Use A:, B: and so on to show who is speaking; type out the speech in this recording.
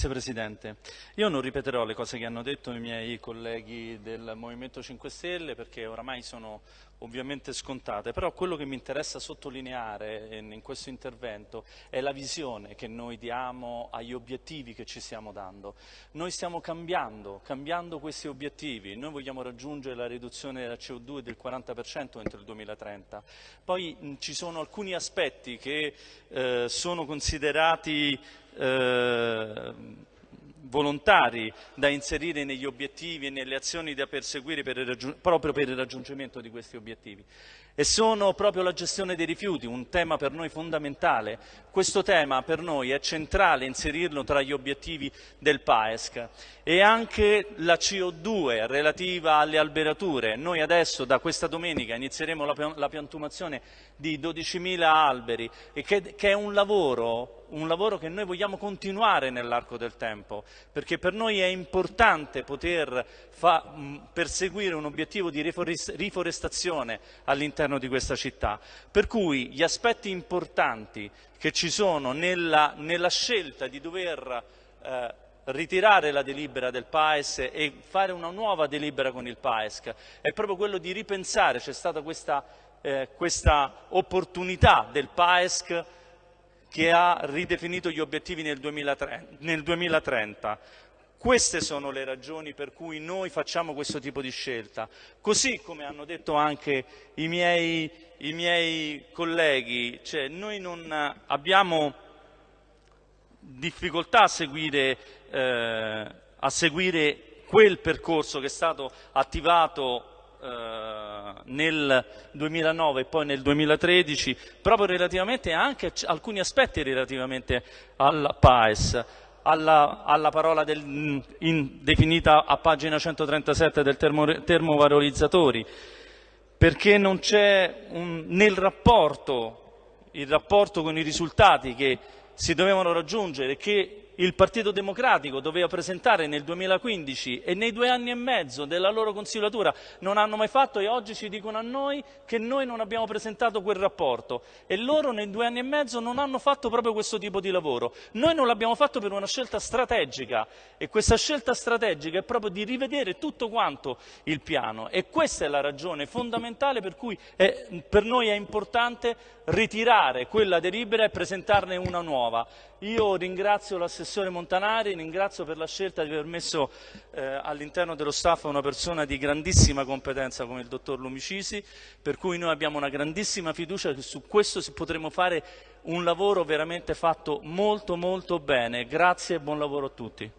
A: Grazie Presidente. Io non ripeterò le cose che hanno detto i miei colleghi del Movimento 5 Stelle perché oramai sono ovviamente scontate, però quello che mi interessa sottolineare in questo intervento è la visione che noi diamo agli obiettivi che ci stiamo dando. Noi stiamo cambiando, cambiando questi obiettivi, noi vogliamo raggiungere la riduzione della CO2 del 40% entro il 2030, poi mh, ci sono alcuni aspetti che eh, sono considerati eh, volontari da inserire negli obiettivi e nelle azioni da perseguire per proprio per il raggiungimento di questi obiettivi. E sono proprio la gestione dei rifiuti, un tema per noi fondamentale. Questo tema per noi è centrale inserirlo tra gli obiettivi del PAESC e anche la CO2 relativa alle alberature. Noi adesso da questa domenica inizieremo la piantumazione di 12.000 alberi che, è un lavoro un lavoro che noi vogliamo continuare nell'arco del tempo, perché per noi è importante poter perseguire un obiettivo di riforestazione all'interno di questa città. Per cui gli aspetti importanti che ci sono nella, nella scelta di dover eh, ritirare la delibera del PAES e fare una nuova delibera con il PAESC è proprio quello di ripensare, c'è stata questa, eh, questa opportunità del PAESC che ha ridefinito gli obiettivi nel 2030. Queste sono le ragioni per cui noi facciamo questo tipo di scelta. Così come hanno detto anche i miei, i miei colleghi, cioè noi non abbiamo difficoltà a seguire, eh, a seguire quel percorso che è stato attivato eh, nel 2009 e poi nel 2013, proprio relativamente anche a alcuni aspetti relativamente al PAES. Alla, alla parola del, in, definita a pagina 137 del termo, termovalorizzatori, perché non c'è nel rapporto, il rapporto con i risultati che si dovevano raggiungere, che il Partito Democratico doveva presentare nel 2015 e nei due anni e mezzo della loro consigliatura non hanno mai fatto e oggi ci dicono a noi che noi non abbiamo presentato quel rapporto. E loro nei due anni e mezzo non hanno fatto proprio questo tipo di lavoro. Noi non l'abbiamo fatto per una scelta strategica e questa scelta strategica è proprio di rivedere tutto quanto il piano. E questa è la ragione fondamentale per cui è, per noi è importante ritirare quella delibera e presentarne una nuova. Io ringrazio l'assessore Montanari, ringrazio per la scelta di aver messo eh, all'interno dello staff una persona di grandissima competenza come il dottor Lumicisi, per cui noi abbiamo una grandissima fiducia che su questo potremo fare un lavoro veramente fatto molto molto bene. Grazie e buon lavoro a tutti.